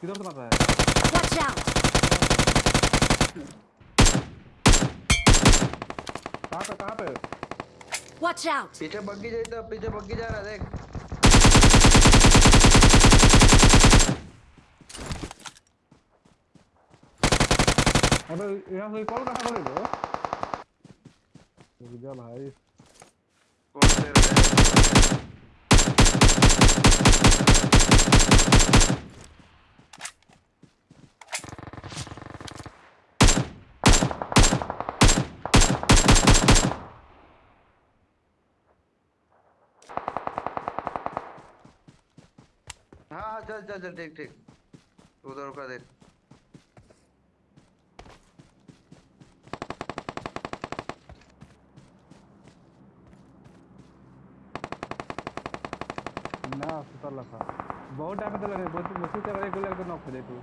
किधर से मार रहा है Watch out! कहाँ पे कहाँ पे Watch out! पीछे बग्गी जाए तो पीछे बग्गी जा रहा है देख अबे यहाँ से कॉल कहाँ करे बे रुक जा भाई कौन से रहे हाँ हाँ चल चल चल ठीक ठीक उधर का देख ना सुतर था बहुत टाइम तो लगे बहुत मुश्किल से एक गोली नॉक हो जाए तू